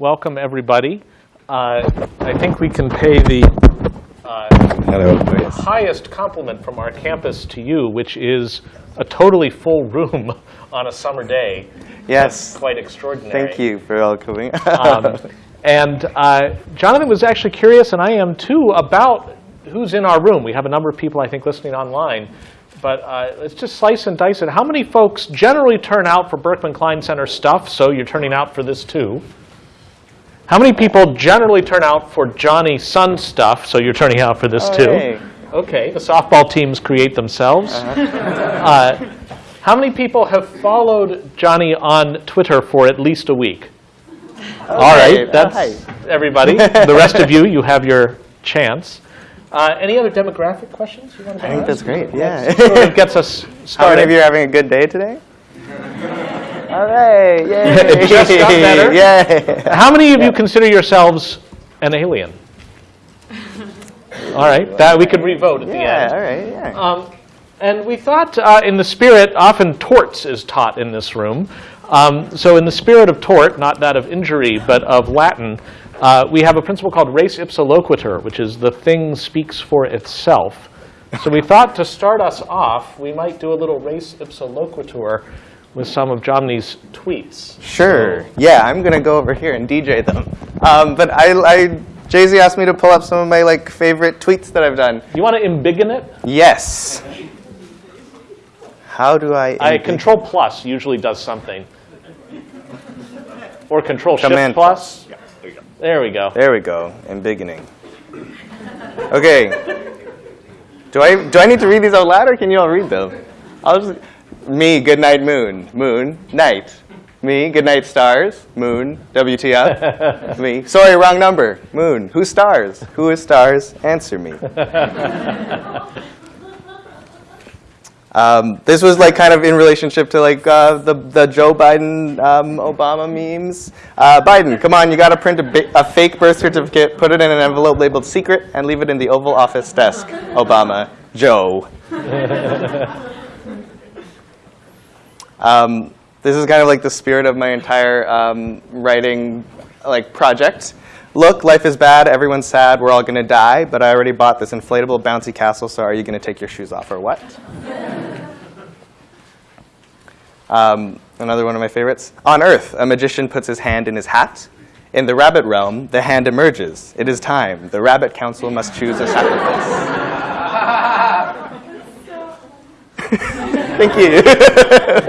welcome everybody. Uh, I think we can pay the uh, highest compliment from our campus to you, which is a totally full room on a summer day. Yes. That's quite extraordinary. Thank you for welcoming. Um, and uh, Jonathan was actually curious, and I am too, about who's in our room. We have a number of people, I think, listening online. But uh, let's just slice and dice it. How many folks generally turn out for Berkman Klein Center stuff, so you're turning out for this too? How many people generally turn out for Johnny Sun stuff, so you're turning out for this Oh, too? hey. Okay, the softball teams create themselves. Uh, how many people have followed Johnny on Twitter for at least a week? All right, Oh, that's everybody. the rest of you, you have your chance. Uh, any other demographic questions you want to I think ask? that's great. Yeah. Sort of gets us started. How many of you are having a good day today? All right. Yay. Just got better. Yay. How many of you consider yourselves an alien? All right, that we could revote at the Yeah. end. All right. Yeah. Um, and we thought, uh, in the spirit, often torts is taught in this room. Um, so, in the spirit of tort, not that of injury, but of Latin, uh, we have a principle called res ipsa loquitur, which is the thing speaks for itself. So, we thought to start us off, we might do a little res ipsa loquitur with some of Johnny's tweets. Sure. Yeah, I'm gonna go over here and DJ them. Um, but I, I, JZ asked me to pull up some of my like favorite tweets that I've done. You want to embiggen it? Yes. How do I? I control plus usually does something. Or control shift Command plus. There we go. There we go. Embiggening. Okay. Do I do I need to read these out loud or can you all read them? I'll just me, good night moon. Moon, night. Me, good night stars. Moon, WTF. me. Sorry, wrong number. Moon. Who stars? Who is stars? Answer me. Um, this was like kind of in relationship to like uh, the the Joe Biden um, Obama memes. Uh, Biden, come on, you got to print a, a fake birth certificate, put it in an envelope labeled secret, and leave it in the Oval Office desk. Obama, Joe. um, this is kind of like the spirit of my entire um, writing like project. Look, life is bad, everyone's sad, we're all gonna die, but I already bought this inflatable bouncy castle, so are you gonna take your shoes off or what? Um, another one of my favorites. On Earth, a magician puts his hand in his hat. In the rabbit realm, the hand emerges. It is time. The rabbit council must choose a sacrifice. Thank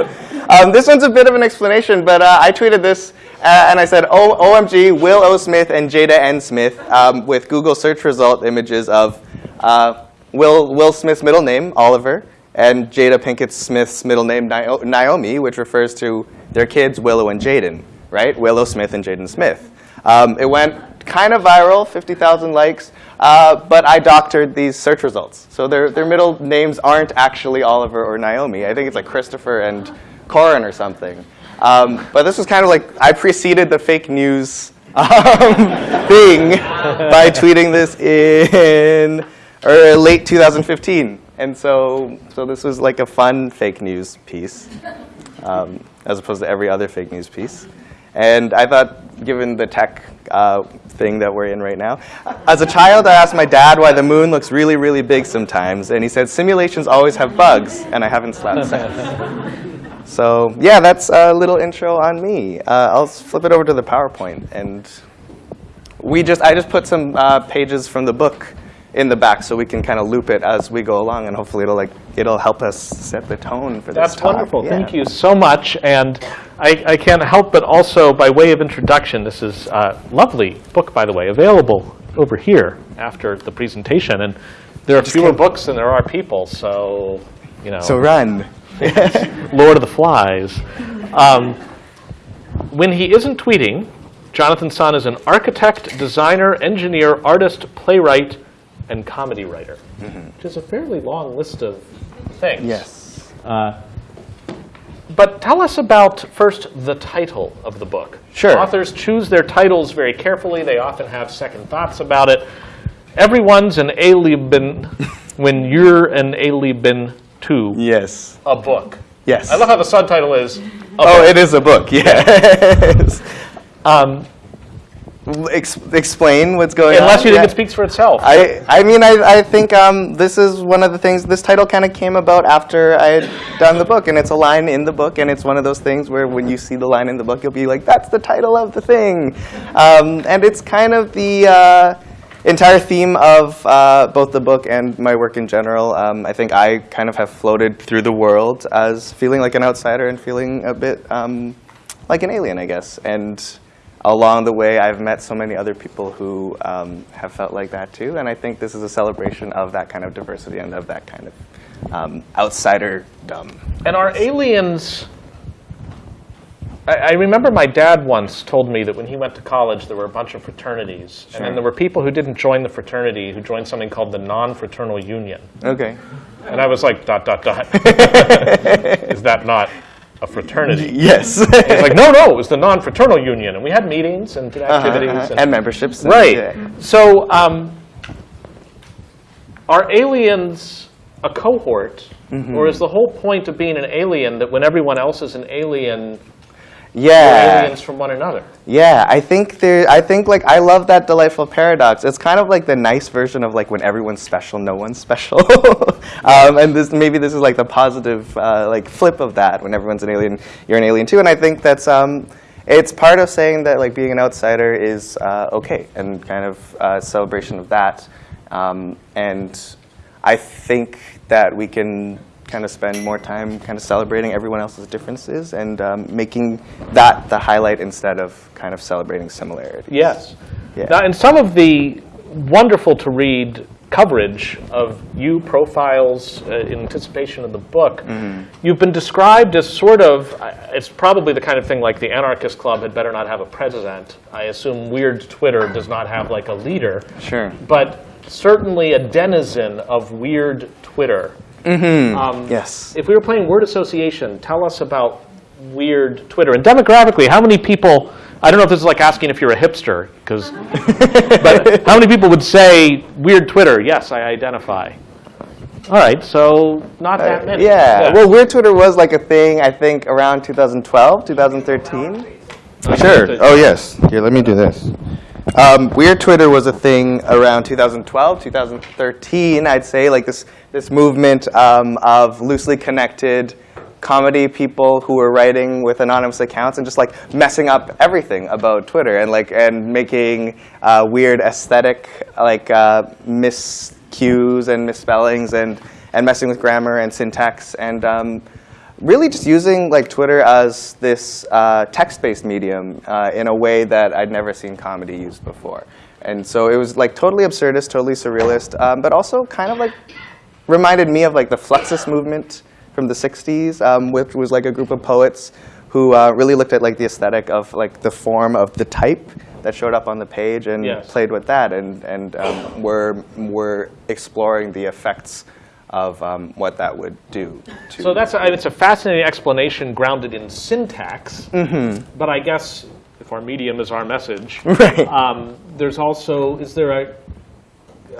you. Um, this one's a bit of an explanation, but uh, I tweeted this uh, and I said, oh, OMG, Will O. Smith and Jada N. Smith um, with Google search result images of uh, Will, Will Smith's middle name, Oliver, and Jada Pinkett Smith's middle name, Naomi, which refers to their kids, Willow and Jaden, right? Willow Smith and Jaden Smith. Um, it went kind of viral, 50,000 likes, uh, but I doctored these search results. So their, their middle names aren't actually Oliver or Naomi. I think it's like Christopher and Corin or something. Um, but this was kind of like, I preceded the fake news um, thing by tweeting this in or late 2015. And so, so this was like a fun fake news piece, um, as opposed to every other fake news piece. And I thought, given the tech uh, thing that we're in right now, as a child, I asked my dad why the moon looks really, really big sometimes, and he said simulations always have bugs, and I haven't slept since. So yeah, that's a little intro on me. Uh, I'll flip it over to the PowerPoint, and we just I just put some uh, pages from the book in the back so we can kind of loop it as we go along, and hopefully it'll like it'll help us set the tone for this That's wonderful. Yeah. Thank you so much. And I, I can't help but also, by way of introduction, this is a lovely book, by the way, available over here after the presentation. And there are fewer books than there are people, so, you know, So run. Lord of the Flies. Um, when he isn't tweeting, Jonathan Sun is an architect, designer, engineer, artist, playwright, and comedy writer, which is a fairly long list of things. Yes. But tell us about first the title of the book. Sure. Authors choose their titles very carefully. They often have second thoughts about it. Everyone's an alien when you're an alien to Yes. a book. Yes. I love how the subtitle is. Oh, book. it is a book. Yes. Um, ex- explain what's going on. Unless you think Yeah. it speaks for itself. I, I mean, I, I think um, this is one of the things, this title kind of came about after I had done the book, and it's a line in the book, and it's one of those things where when you see the line in the book, you'll be like, that's the title of the thing. Um, and it's kind of the uh, entire theme of uh, both the book and my work in general. Um, I think I kind of have floated through the world as feeling like an outsider and feeling a bit um, like an alien, I guess. And along the way, I've met so many other people who um, have felt like that too. And I think this is a celebration of that kind of diversity and of that kind of um, outsider-dumb. And are aliens? I, I remember my dad once told me that when he went to college, there were a bunch of fraternities, and then there were people who didn't join the fraternity who joined something called the non-fraternal union. Okay. And I was like, dot dot dot. Is that not a fraternity? Yes. He's like, no, no, it was the non-fraternal union, and we had meetings and did Uh-huh, activities. uh-huh. and- And memberships. and- Right. yeah. So, um, are aliens a cohort, Mm-hmm. or is the whole point of being an alien that when everyone else is an alien, Yeah. aliens from one another? Yeah, I think there. I think like I love that delightful paradox. It's kind of like the nice version of like when everyone's special, no one's special. um, and this maybe this is like the positive uh, like flip of that. When everyone's an alien, you're an alien too. And I think that's um, it's part of saying that like being an outsider is uh, okay and kind of uh, celebration of that. Um, and I think that we can kind of spend more time kind of celebrating everyone else's differences and um, making that the highlight instead of kind of celebrating similarity. Yes. Yeah. Now, in some of the wonderful to read coverage of you profiles uh, in anticipation of the book, Mm-hmm. you've been described as sort of, uh, it's probably the kind of thing like the Anarchist Club had better not have a president. I assume Weird Twitter does not have like a leader. Sure. But certainly a denizen of Weird Twitter. Um, Yes. If we were playing word association, tell us about weird Twitter. And demographically, how many people, I don't know if this is like asking if you're a hipster, because, but how many people would say weird Twitter? Yes, I identify. All right, so not that many. Uh, Yeah. Well, Weird Twitter was like a thing, I think, around 2012, 2013. Sure. Oh, yes. Here, let me do this. Um, Weird Twitter was a thing around 2012, 2013, I'd say, like this, this movement um, of loosely connected comedy people who were writing with anonymous accounts and just like messing up everything about Twitter and like and making uh, weird aesthetic like uh, miscues and misspellings and and messing with grammar and syntax and um, really just using like Twitter as this uh, text-based medium uh, in a way that I'd never seen comedy used before. And so it was like totally absurdist, totally surrealist, um, but also kind of like reminded me of like the Fluxus movement from the 60s, um, which was like a group of poets who uh, really looked at like the aesthetic of like the form of the type that showed up on the page and Yes. played with that and, and um, were, were exploring the effects of um, what that would do. To So that's a, it's a fascinating explanation grounded in syntax. Mm-hmm. But I guess if our medium is our message, Right. um, there's also is there a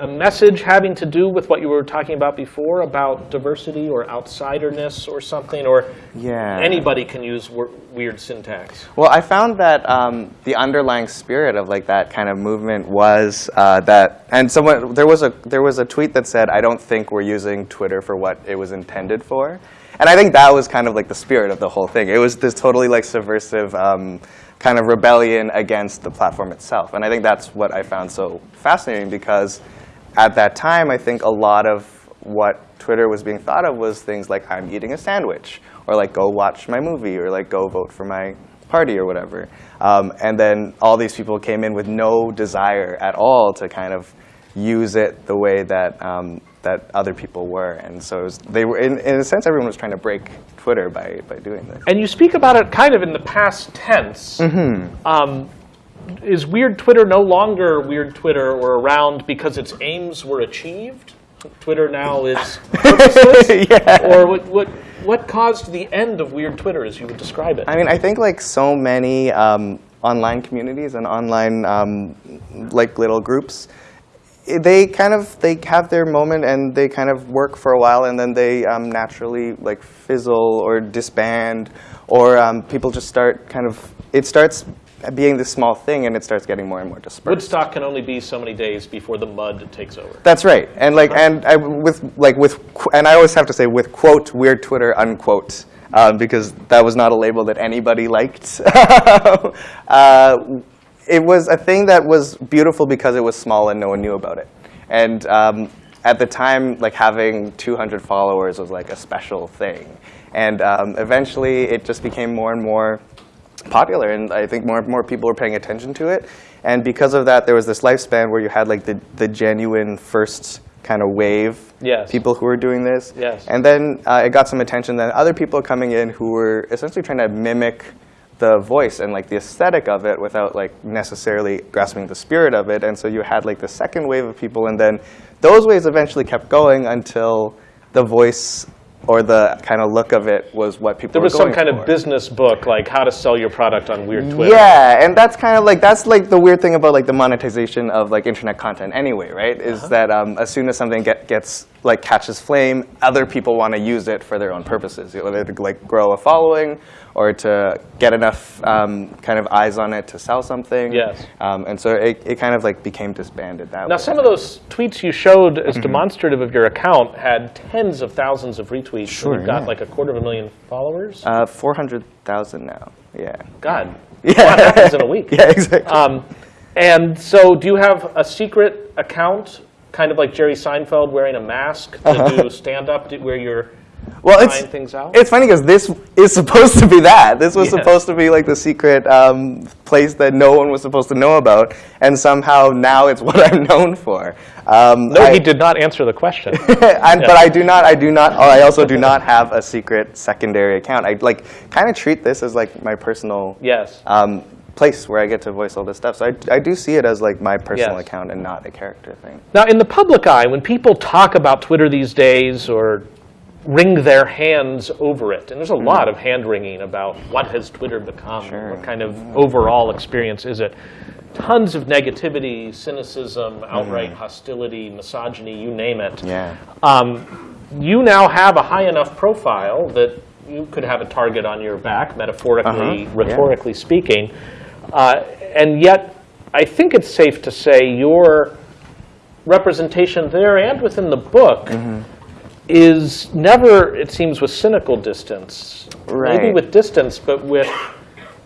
a message having to do with what you were talking about before about diversity or outsiderness or something, or Yeah. anybody can use weird syntax. Well, I found that um, the underlying spirit of like that kind of movement was uh, that, and someone there was a there was a tweet that said, "I don't think we're using Twitter for what it was intended for," and I think that was kind of like the spirit of the whole thing. It was this totally like subversive um, kind of rebellion against the platform itself, and I think that's what I found so fascinating because at that time, I think a lot of what Twitter was being thought of was things like I'm eating a sandwich, or like go watch my movie, or like go vote for my party or whatever. Um, and then all these people came in with no desire at all to kind of use it the way that um, that other people were. And so it was, they were, in, in a sense, everyone was trying to break Twitter by, by doing this. And you speak about it kind of in the past tense. Mm-hmm. Um, is Weird Twitter no longer Weird Twitter or around because its aims were achieved? Twitter now is purposeless? Yeah. Or what, what, what caused the end of Weird Twitter, as you would describe it? I mean, I think like so many um, online communities and online um, like little groups, they kind of they have their moment and they kind of work for a while and then they um, naturally like fizzle or disband or um, people just start kind of it starts being this small thing, and it starts getting more and more dispersed. Woodstock can only be so many days before the mud takes over. That's right, and like, and I, with like with, and I always have to say with quote weird Twitter unquote, um, because that was not a label that anybody liked. uh, it was a thing that was beautiful because it was small and no one knew about it, and um, at the time, like having 200 followers was like a special thing, and um, eventually it just became more and more popular, and I think more and more people were paying attention to it. And because of that, there was this lifespan where you had like the, the genuine first kind of wave Yes. people who were doing this. Yes. And then uh, it got some attention. Then other people coming in who were essentially trying to mimic the voice and like the aesthetic of it without like necessarily grasping the spirit of it. And so you had like the second wave of people, and then those waves eventually kept going until the voice or the kind of look of it was what people There was some kind for. of business book, like how to sell your product on weird Twitter. Yeah, and that's kind of like that's like the weird thing about like the monetization of like internet content anyway, right? Is Uh-huh. that um, as soon as something get, gets like catches flame, other people want to use it for their own purposes, whether to like grow a following or to get enough um, kind of eyes on it to sell something. Yes. Um, and so it, it kind of like became disbanded that Now, way. some of those tweets you showed as Mm-hmm. demonstrative of your account had tens of thousands of retweets. Sure, and you've got yeah. like a quarter of a million followers. uh, four hundred thousand now. Yeah. God, Yeah. what happens in a week? Yeah, exactly. Um, and so, do you have a secret account, kind of like Jerry Seinfeld wearing a mask to do stand up, where you're well, trying it's things out? It's funny because this is supposed to be that. This was Yeah. supposed to be like the secret um, place that no one was supposed to know about, and somehow now it's what I'm known for. Um, no, I- he did not answer the question. and, But I do not. I do not. I also do not have a secret secondary account. I like kind of treat this as like my personal yes. um, place where I get to voice all this stuff. So I, I do see it as like my personal Yes. account and not a character thing. Now, in the public eye, when people talk about Twitter these days or wring their hands over it, and there's a lot of hand wringing about what has Twitter become, Sure. what kind of overall experience is it. Tons of negativity, cynicism, outright hostility, misogyny, you name it. Yeah. Um, you now have a high enough profile that you could have a target on your back, metaphorically, Uh-huh, rhetorically speaking. Uh, and yet, I think it's safe to say your representation there and within the book Mm-hmm. is never, it seems, with cynical distance. Right. Maybe with distance, but with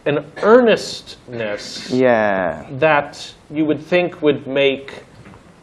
an earnestness Yeah. that you would think would make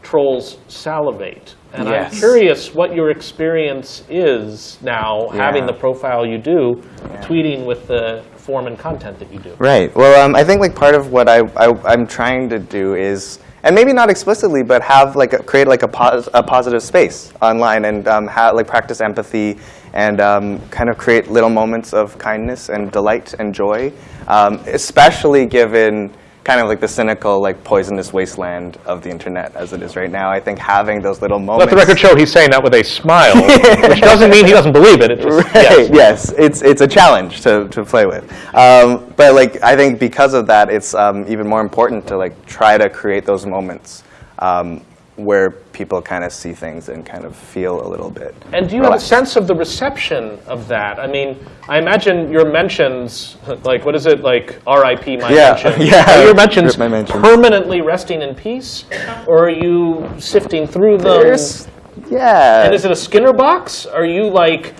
trolls salivate. And I'm curious what your experience is now, having the profile you do, tweeting with the form and content that you do. Right. Well, um, I think like part of what I, I I'm trying to do is, and maybe not explicitly, but have like a, create like a, pos- a positive space online and um, ha- like practice empathy and um, kind of create little moments of kindness and delight and joy, um, especially given kind of like the cynical, like poisonous wasteland of the internet as it is right now. I think having those little moments. Let the record show he's saying that with a smile, which doesn't mean he doesn't believe it. It just, Right. yes. Yes, it's it's a challenge to, to play with. Um, but like I think because of that, it's um, even more important to like try to create those moments um, where people kind of see things and kind of feel a little bit. And do you have a sense of the reception of that? I mean, I imagine your mentions, like what is it, like R.I.P. my Yeah, mention. yeah. Are your mentions my mentions. permanently resting in peace, or are you sifting through them? There's, yeah. And is it a Skinner box? Are you like,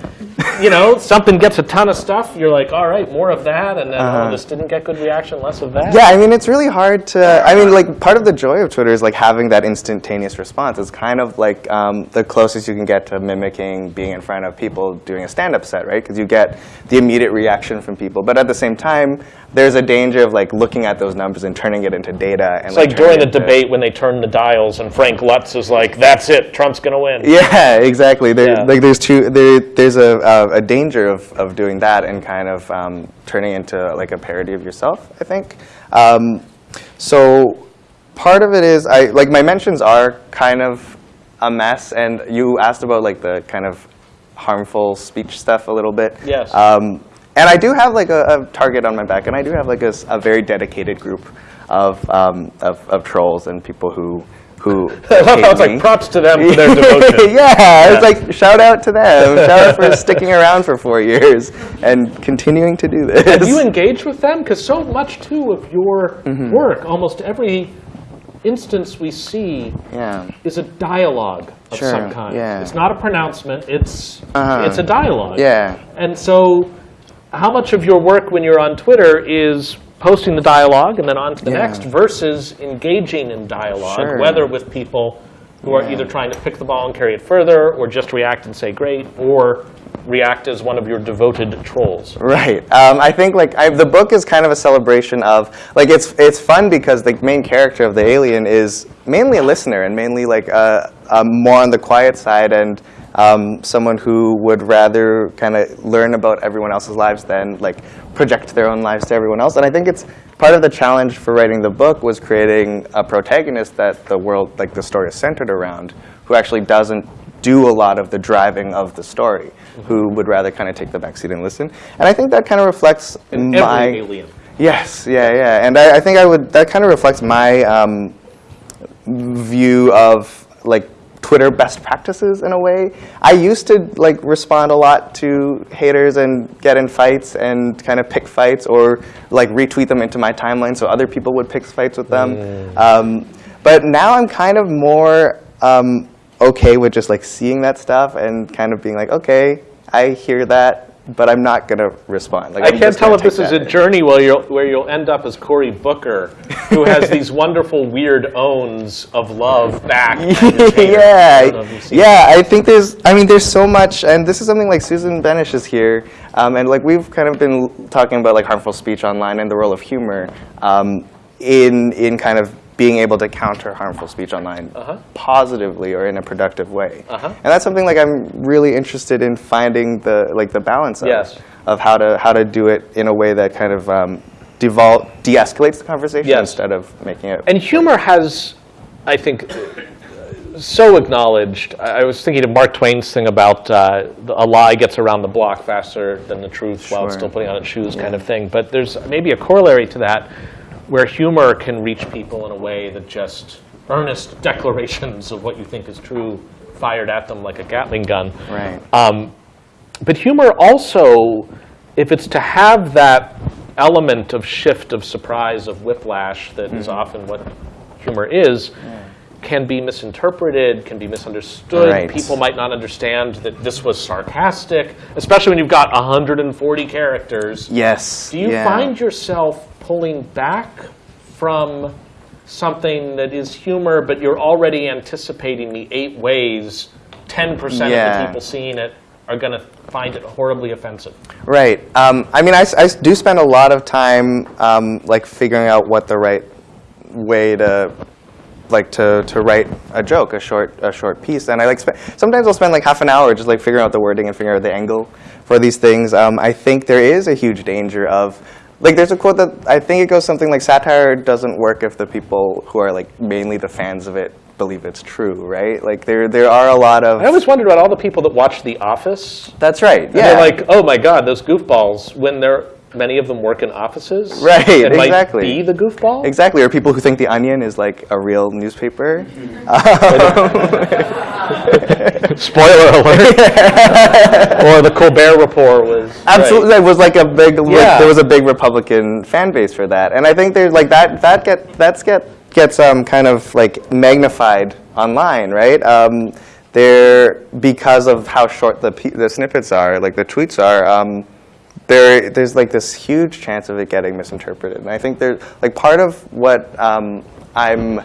you know, something gets a ton of stuff, you're like, all right, more of that, and then, oh, this didn't get good reaction, less of that? Uh-huh. Yeah, I mean, it's really hard to. I mean, like, part of the joy of Twitter is like having that instantaneous response. It's kind of like um, the closest you can get to mimicking being in front of people doing a stand-up set, right? Because you get the immediate reaction from people. But at the same time, there's a danger of like looking at those numbers and turning it into data. And It's like during the debate when they turn the dials and Frank Luntz is like, that's it, Trump's going to win. Yeah, exactly. There, Yeah. Like there's two. There, there's a, a, a danger of, of doing that and kind of um, turning into like a parody of yourself. I think. Um, so part of it is I like my mentions are kind of a mess, and you asked about like the kind of harmful speech stuff a little bit. Yes. Um, and I do have like a, a target on my back, and I do have like a very dedicated group of, um, of, of trolls and people who who I love how it's me. like props to them for their devotion. yeah, it's like shout out to them. shout out for sticking around for four years and continuing to do this. Do you engage with them? Because so much too of your Mm-hmm. work, almost every instance we see yeah. is a dialogue of Sure, some kind. yeah. It's not a pronouncement. It's Uh-huh. it's a dialogue. Yeah. And so, how much of your work when you're on Twitter is posting the dialogue and then on to the Yeah. next versus engaging in dialogue, Sure. whether with people who are Yeah. either trying to pick the ball and carry it further, or just react and say great, or react as one of your devoted trolls. Right. Um, I think like I, the book is kind of a celebration of like it's it's fun because the main character of the alien is mainly a listener and mainly like uh, um, more on the quiet side and um, someone who would rather kind of learn about everyone else's lives than like project their own lives to everyone else. And I think it's part of the challenge for writing the book was creating a protagonist that the world like the story is centered around, who actually doesn't do a lot of the driving of the story, who would rather kind of take the backseat and listen. And I think that kind of reflects In my alien. yes, yeah, yeah. And I, I think I would that kind of reflects my um, view of like Twitter best practices in a way. I used to like respond a lot to haters and get in fights and kind of pick fights or like retweet them into my timeline so other people would pick fights with them. Um, but now I'm kind of more um, okay with just like seeing that stuff and kind of being like, okay, I hear that, but I'm not gonna respond. Like, I I'm can't tell if this is a in. journey where you'll, where you'll end up as Cory Booker, who has these wonderful weird owns of love back. at. I don't know if yeah, yeah. I think there's. I mean, there's so much, and this is something like Susan Benesch is here, um, and like we've kind of been talking about like harmful speech online and the role of humor um, in in kind of being able to counter harmful speech online Uh-huh. positively or in a productive way. Uh-huh. And that's something like I'm really interested in finding the like the balance of Yes. of how to how to do it in a way that kind of um, de-escalates the conversation Yes. instead of making it. And humor has, I think, so acknowledged. I I was thinking of Mark Twain's thing about uh, a lie gets around the block faster than the truth while it's still putting on its shoes, kind of thing. But there's maybe a corollary to that, where humor can reach people in a way that just earnest declarations of what you think is true fired at them like a Gatling gun. Right. Um, but humor also, if it's to have that element of shift, of surprise, of whiplash that is often what humor is, can be misinterpreted, can be misunderstood. Right. People might not understand that this was sarcastic, especially when you've got 140 characters. yes. Do you yeah. find yourself pulling back from something that is humor, but you're already anticipating the eight ways 10% of the people seeing it are going to find it horribly offensive? Right. Um, I mean, I do spend a lot of time um, like figuring out what the right way to like to, to write a joke, a short a short piece, and I like spe- sometimes I'll spend like half an hour just like figuring out the wording and figuring out the angle for these things. Um, I think there is a huge danger of like there's a quote that I think it goes something like satire doesn't work if the people who are like mainly the fans of it believe it's true, right? Like there there are a lot of I always wondered about all the people that watch The Office. that's right. And Yeah. They're like, oh my God, those goofballs, when they're, many of them work in offices. Right, and might exactly. be the goofball. Exactly, or people who think the Onion is like a real newspaper. Spoiler alert. or the Colbert Report was. Absolutely, right. there was like a big, like, Yeah. there was a big Republican fan base for that, and I think there's like that that get that's get gets um kind of like magnified online, right? Um, there because of how short the pe- the snippets are, like the tweets are. Um, there, there's like this huge chance of it getting misinterpreted, and I think there's like part of what um, I'm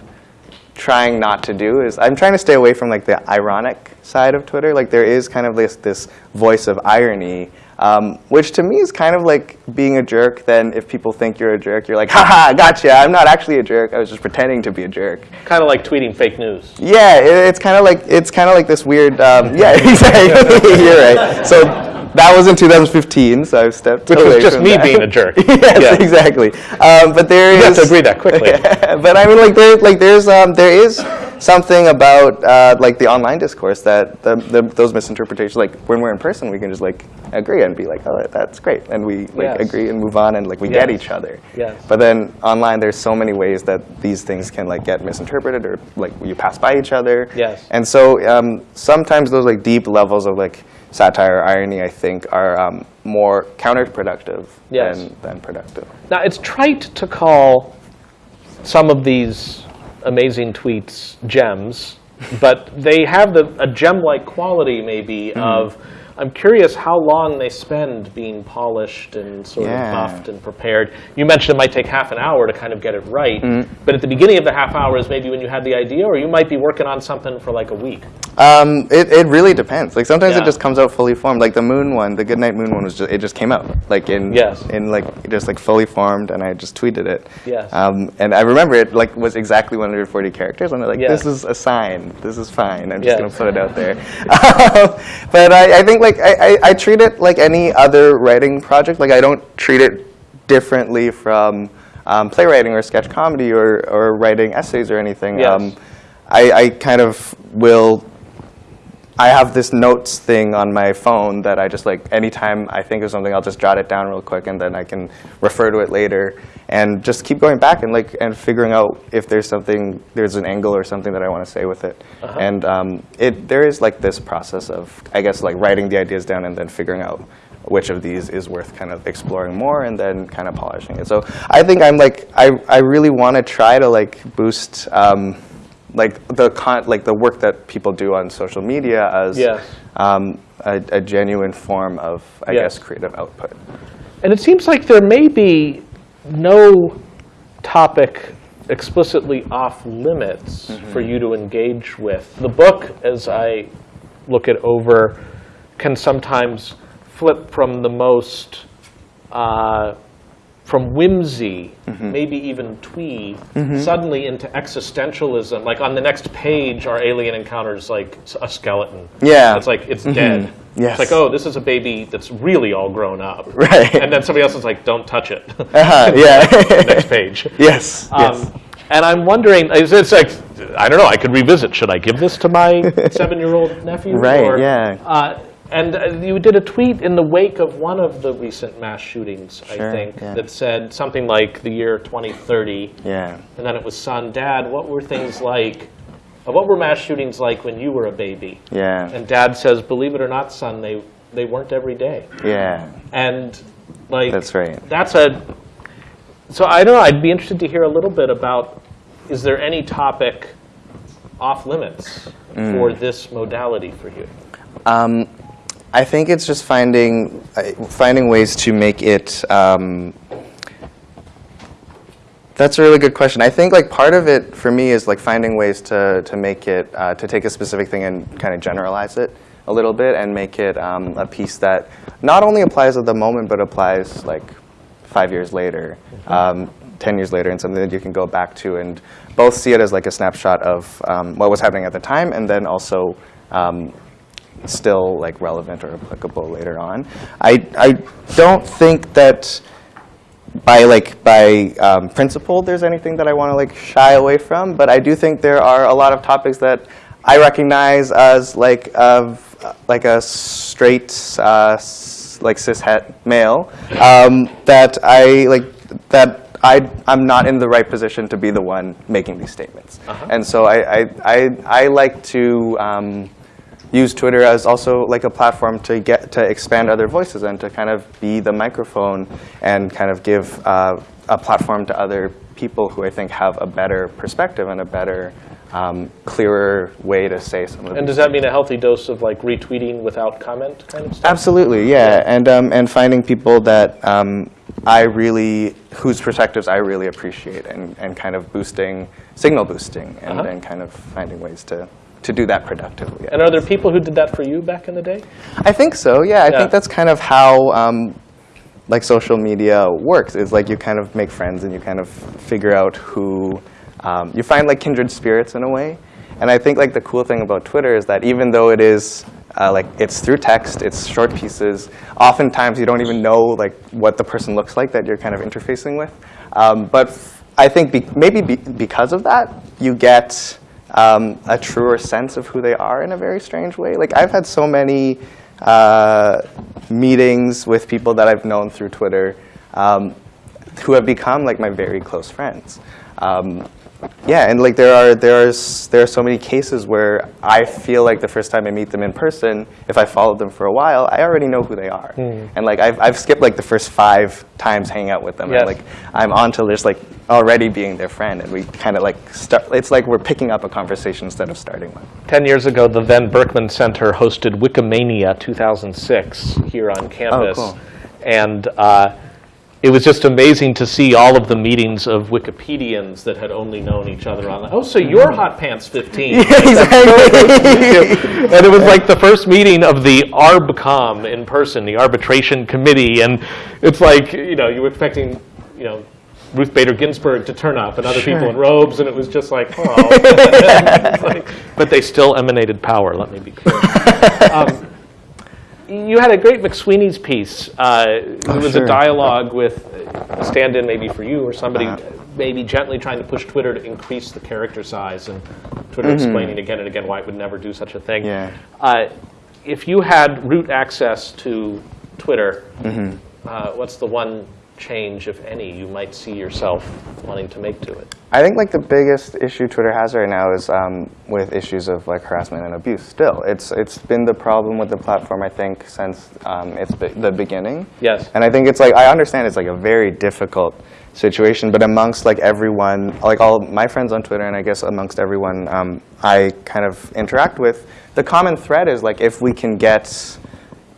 trying not to do is I'm trying to stay away from like the ironic side of Twitter. Like there is kind of this this voice of irony, um, which to me is kind of like being a jerk. Then if people think you're a jerk, you're like, haha, gotcha. I'm not actually a jerk. I was just pretending to be a jerk. Kind of like tweeting fake news. Yeah, it, it's kind of like it's kind of like this weird. Um, yeah, exactly. you're right. So. That was in 2015, so I've stepped Which away was just from me that. being a jerk. yes, Yeah. exactly. Um, but there is You have to agree that quickly. but I mean, like there, like there's, um, there is something about uh, like the online discourse that the, the, those misinterpretations, like when we're in person, we can just like agree and be like, oh, that's great, and we like Yes. agree and move on and like we get each other. Yes. But then online, there's so many ways that these things can like get misinterpreted or like you pass by each other. Yes. And so um, sometimes those like deep levels of like satire or irony, I think, are um, more counterproductive Yes. than, than productive. Now, it's trite to call some of these amazing tweets gems, but they have the, a gem-like quality, maybe, Mm-hmm. of I'm curious how long they spend being polished and sort Yeah. of buffed and prepared. You mentioned it might take half an hour to kind of get it right, Mm-hmm. but at the beginning of the half hour is maybe when you had the idea, or you might be working on something for like a week. Um, it, it really depends. Like sometimes Yeah. it just comes out fully formed. Like the moon one, the Goodnight Moon one was just it just came out like in Yes. in like just like fully formed, and I just tweeted it. Yes. Um, and I remember it like was exactly 140 characters, and I'm like, Yes. this is a sign. This is fine. I'm just Yes. gonna put it out there. but I, I think like I, I, I treat it like any other writing project. Like I don't treat it differently from um, playwriting or sketch comedy or, or writing essays or anything. Yes. Um, I, I kind of will I have this notes thing on my phone that I just like anytime I think of something, I'll just jot it down real quick, and then I can refer to it later, and just keep going back and like and figuring out if there's something, there's an angle or something that I want to say with it. And um, it there is like this process of I guess like writing the ideas down and then figuring out which of these is worth kind of exploring more and then kind of polishing it. So I think I'm like I I really want to try to like boost. Um, like the con- like the work that people do on social media as Yes. um, a, a genuine form of I guess creative output. And it seems like there may be no topic explicitly off limits for you to engage with. The book, as I look it over, can sometimes flip from the most, uh, from whimsy, maybe even twee, suddenly into existentialism. Like on the next page, our alien encounters like a skeleton. Yeah. It's like, it's dead. Yes. It's like, oh, this is a baby that's really all grown up. Right. And then somebody else is like, don't touch it. Uh-huh, yeah. Next page. yes. yes. Um, and I'm wondering, it's, it's like, I don't know, I could revisit. Should I give this to my seven-year-old nephew? Right, Or, yeah. Uh, and uh, you did a tweet in the wake of one of the recent mass shootings, I think, yeah. that said something like the year 2030. Yeah. And then it was, son, dad, what were things like, uh, what were mass shootings like when you were a baby? Yeah. And dad says, believe it or not, son, they, they weren't every day. Yeah. And like That's right. That's a. So I don't know. I'd be interested to hear a little bit about. Is there any topic off limits for Mm. this modality for you? Um, I think it's just finding uh, finding ways to make it. Um, that's a really good question. I think like part of it for me is like finding ways to to make it uh, to take a specific thing and kind of generalize it a little bit and make it um, a piece that not only applies at the moment but applies like five years later, um, ten years later, and something that you can go back to and both see it as like a snapshot of um, what was happening at the time and then also. Um, still like relevant or applicable later on. I, I don't think that by like by um, principle there's anything that I want to like shy away from, but I do think there are a lot of topics that I recognize as like of uh, like a straight uh, like cishet male um, that I like that I I'm not in the right position to be the one making these statements, and so I I, I, I like to. Um, use Twitter as also like a platform to get to expand other voices and to kind of be the microphone and kind of give uh, a platform to other people who I think have a better perspective and a better, um, clearer way to say some of And does that mean a healthy dose of like retweeting without comment kind of stuff? Absolutely, yeah, and um, and finding people that um, I really whose perspectives I really appreciate, and, and kind of boosting signal boosting, and, Uh-huh. and kind of finding ways to to do that productively. And are there people who did that for you back in the day? I think so. Yeah, I Yeah. think that's kind of how um, like social media works. Is like you kind of make friends and you kind of figure out who um, you find like kindred spirits in a way. And I think like the cool thing about Twitter is that even though it is uh, like it's through text, it's short pieces. Oftentimes you don't even know like what the person looks like that you're kind of interfacing with. Um, but I think be- maybe be- because of that, you get um, a truer sense of who they are in a very strange way. Like I've had so many uh, meetings with people that I've known through Twitter um, who have become like my very close friends. Um, yeah, and like there are there's there are so many cases where I feel like the first time I meet them in person, if I followed them for a while, I already know who they are, and like I've I've skipped like the first five times hanging out with them, Yes. and like I'm on to just like already being their friend, and we kind of like start. It's like we're picking up a conversation instead of starting one. 10 years ago, the then Berkman Center hosted Wikimania 2006 here on campus. cool. And uh, it was just amazing to see all of the meetings of Wikipedians that had only known each other on. Oh, so you're Hot Pants 15. and it was like the first meeting of the ARBCOM in person, the arbitration committee, and it's like you know you were expecting you know Ruth Bader Ginsburg to turn up and other people in robes, and it was just like oh, like- but they still emanated power. Let me be clear. Um, you had a great McSweeney's piece. Uh, it was sure. a dialogue with a stand-in maybe for you or somebody maybe gently trying to push Twitter to increase the character size and Twitter explaining again and again why it would never do such a thing. Yeah. Uh, if you had root access to Twitter, uh, what's the one change, if any, you might see yourself wanting to make to it? I think like the biggest issue Twitter has right now is um, with issues of like harassment and abuse. Still, it's it's been the problem with the platform I think since um, its be- the beginning. Yes. And I think it's like I understand it's like a very difficult situation, but amongst like everyone, like all my friends on Twitter, and I guess amongst everyone um, I kind of interact with, the common thread is like if we can get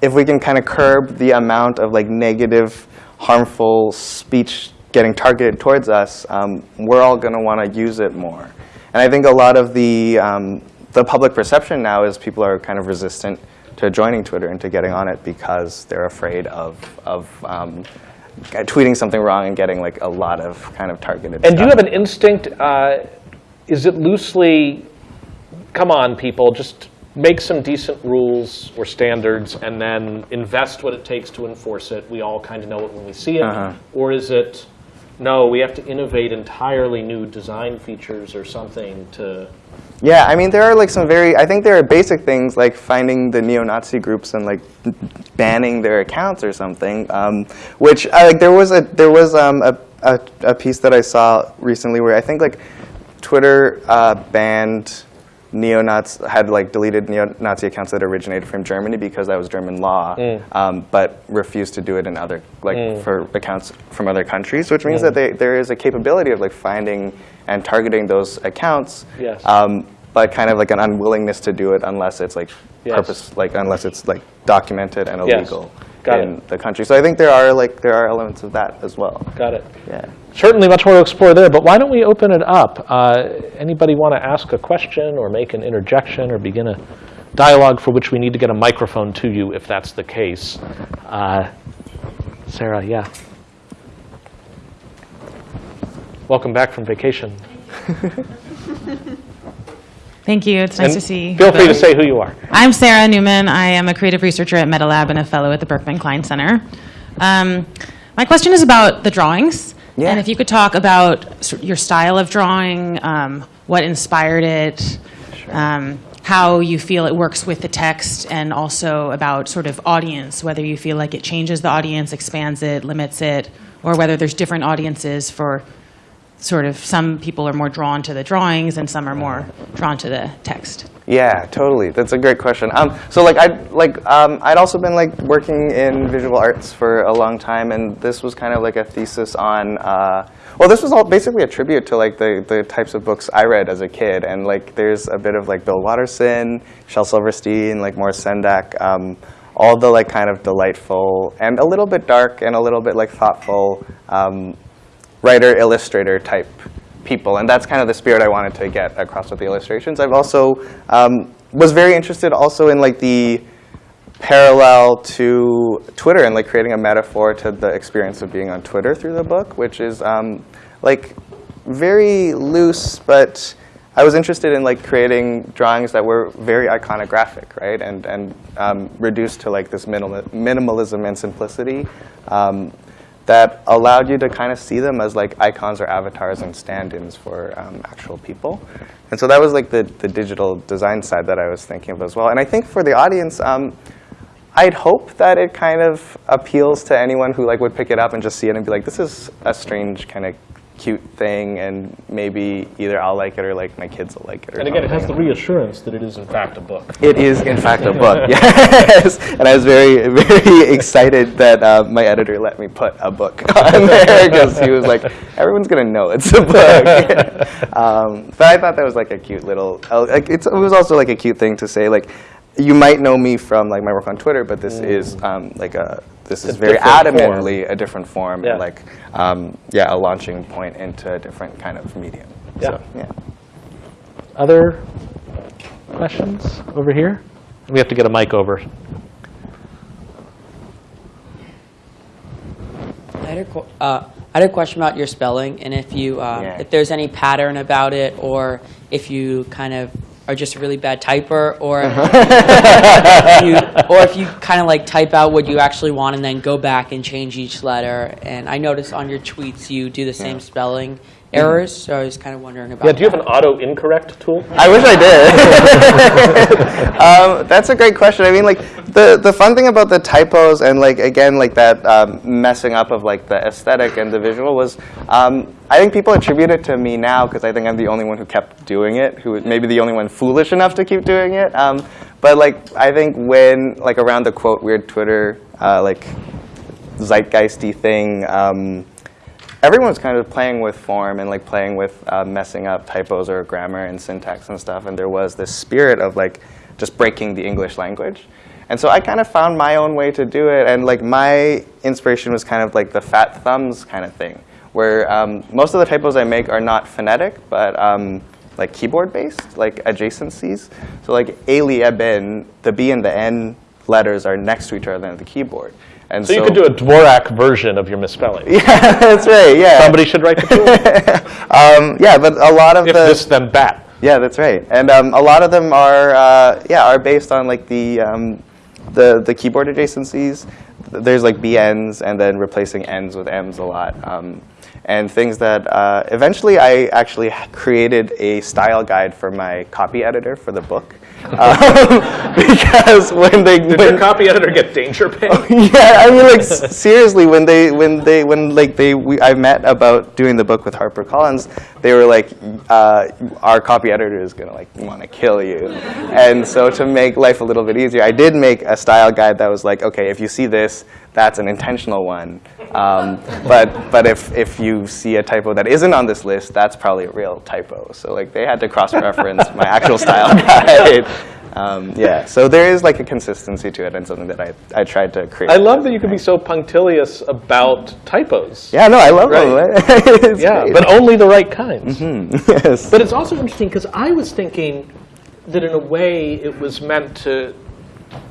if we can kind of curb the amount of like negative, harmful speech getting targeted towards us, um, we're all going to want to use it more. And I think a lot of the um, the public perception now is people are kind of resistant to joining Twitter and to getting on it because they're afraid of of um, tweeting something wrong and getting like a lot of kind of targeted. And do you have an instinct? Uh, is it loosely, come on, people, just make some decent rules or standards and then invest what it takes to enforce it? We all kind of know it when we see it. Uh-huh. Or is it, no, we have to innovate entirely new design features or something to. Yeah, I mean, there are like some very, I think there are basic things like finding the neo-Nazi groups and like banning their accounts or something, um, which I, like there was a, there was um, a, a, a piece that I saw recently where I think like Twitter uh, banned neo-Nazi, had like deleted neo-Nazi accounts that originated from Germany because that was German law, um, but refused to do it in other, like for accounts from other countries, which means that they, there is a capability of like finding and targeting those accounts Yes. um, but kind of like an unwillingness to do it unless it's like Yes. purpose, like unless it's like documented and illegal Got in it. the country. So I think there are like there are elements of that as well. Got it. Yeah. Certainly much more to explore there, but why don't we open it up? Uh, anybody want to ask a question or make an interjection or begin a dialogue for which we need to get a microphone to you if that's the case? Uh, Sarah, yeah. Welcome back from vacation. Thank you. It's nice And to see. You. Feel free to say who you are. I'm Sarah Newman. I am a creative researcher at MetaLab and a fellow at the Berkman Klein Center. Um, my question is about the drawings. Yeah. And if you could talk about your style of drawing, um, what inspired it, um, how you feel it works with the text, and also about sort of audience, whether you feel like it changes the audience, expands it, limits it, or whether there's different audiences for sort of some people are more drawn to the drawings and some are more drawn to the text. Yeah, totally. That's a great question. Um, so like I like um, I'd also been like working in visual arts for a long time, and this was kind of like a thesis on. Uh, well, this was all basically a tribute to like the the types of books I read as a kid, and like there's a bit of like Bill Watterson, Shel Silverstein, like Maurice Sendak. Um, all the like kind of delightful and a little bit dark and a little bit like thoughtful um, writer illustrator type people and that's kind of the spirit i wanted to get across with the illustrations. I've also um, was very interested also in like the parallel to twitter and like creating a metaphor to the experience of being on twitter through the book which is um, like very loose but i was interested in like creating drawings that were very iconographic right and and um, reduced to like this minimal, minimalism and simplicity um, that allowed you to kind of see them as like icons or avatars and stand-ins for um, actual people. And so that was like the, the digital design side that I was thinking of as well. And I think for the audience, um, I'd hope that it kind of appeals to anyone who like would pick it up and just see it and be like, this is a strange kind of cute thing, and maybe either I'll like it or like my kids will like it. Or And again, it has the reassurance that it is in fact a book. It is, in fact, a book. Yes, and I was very, very excited that uh, my editor let me put a book on there because he was like, "Everyone's gonna know it's a book." um, but I thought that was like a cute little. Uh, like it's, it was also like a cute thing to say. Like, you might know me from like my work on Twitter, but this is um, like a. This is A very different form. adamantly a different form, Yeah. and like, um, yeah, a launching point into a different kind of medium. Yeah. So, yeah. Other questions over here? We have to get a mic over. I had a, uh, I had a question about your spelling, and if you, uh, Yeah. if there's any pattern about it, or if you kind of are just a really bad typer, or uh-huh. if you, or if you kind of like type out what you actually want and then go back and change each letter. And I noticed on your tweets you do the same spelling errors, so I was kind of wondering about. Yeah, do you have an auto incorrect tool? I wish I did. um, that's a great question. I mean, like the the fun thing about the typos and like again like that um, messing up of like the aesthetic and the visual was, um, I think people attribute it to me now because I think I'm the only one who kept doing it, who was maybe the only one foolish enough to keep doing it. Um, but like I think when like around the quote weird Twitter uh, like zeitgeisty thing. Um, everyone was kind of playing with form and like playing with uh, messing up typos or grammar and syntax and stuff. And there was this spirit of like just breaking the English language. And so I kind of found my own way to do it. And like my inspiration was kind of like the fat thumbs kind of thing, where um, most of the typos I make are not phonetic, but um, like keyboard based, like adjacencies. So like aliebn, the B and the N letters are next to each other on the keyboard. And So you could do a Dvorak version of your misspelling. yeah, that's right. Yeah. Somebody should write the tool. um, yeah, but a lot of if the this, then that. yeah, that's right. And um, a lot of them are uh, yeah are based on like the um, the the keyboard adjacencies. There's like BNs and then replacing N's with M's a lot. Um, and things that uh, eventually I actually created a style guide for my copy editor for the book. Um, because when they Did when, your copy editor get danger pay? yeah, I mean, like seriously, when they when they when like they we, I met about doing the book with Harper Collins, they were like, uh, our copy editor is gonna like want to kill you, and so to make life a little bit easier, I did make a style guide that was like, okay, if you see this, that's an intentional one, um, but but if if you see a typo that isn't on this list, that's probably a real typo. So like they had to cross-reference my actual style guide. Um, yeah, so there is like a consistency to it and something that I, I tried to create. I love that you can be so punctilious about typos. Yeah, no, I love Right. them. Yeah, great. but only the right kinds. yes. But it's also interesting because I was thinking that in a way it was meant to